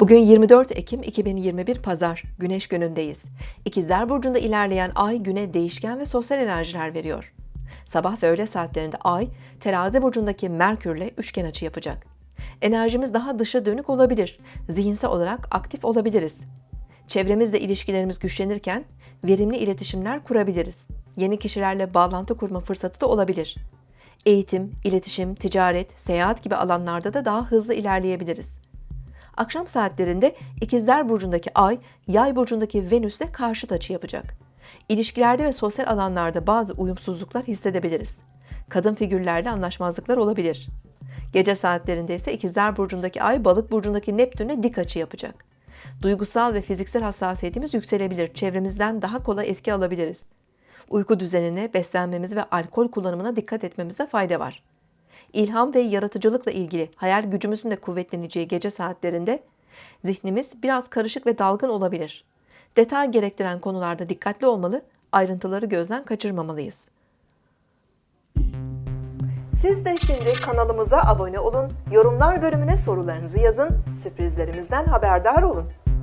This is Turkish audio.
Bugün 24 Ekim 2021 Pazar, Güneş günündeyiz. İkizler Burcu'nda ilerleyen ay güne değişken ve sosyal enerjiler veriyor. Sabah ve öğle saatlerinde ay, terazi burcundaki Merkürle üçgen açı yapacak. Enerjimiz daha dışa dönük olabilir, zihinsel olarak aktif olabiliriz. Çevremizle ilişkilerimiz güçlenirken verimli iletişimler kurabiliriz. Yeni kişilerle bağlantı kurma fırsatı da olabilir. Eğitim, iletişim, ticaret, seyahat gibi alanlarda da daha hızlı ilerleyebiliriz. Akşam saatlerinde İkizler Burcu'ndaki Ay, Yay Burcu'ndaki Venüs'le karşıt açı yapacak. İlişkilerde ve sosyal alanlarda bazı uyumsuzluklar hissedebiliriz. Kadın figürlerle anlaşmazlıklar olabilir. Gece saatlerinde ise İkizler Burcu'ndaki Ay, Balık Burcu'ndaki Neptün'e dik açı yapacak. Duygusal ve fiziksel hassasiyetimiz yükselebilir. Çevremizden daha kolay etki alabiliriz. Uyku düzenine, beslenmemiz ve alkol kullanımına dikkat etmemize fayda var. İlham ve yaratıcılıkla ilgili hayal gücümüzün de kuvvetleneceği gece saatlerinde zihnimiz biraz karışık ve dalgın olabilir. Detay gerektiren konularda dikkatli olmalı, ayrıntıları gözden kaçırmamalıyız. Siz de şimdi kanalımıza abone olun, yorumlar bölümüne sorularınızı yazın, sürprizlerimizden haberdar olun.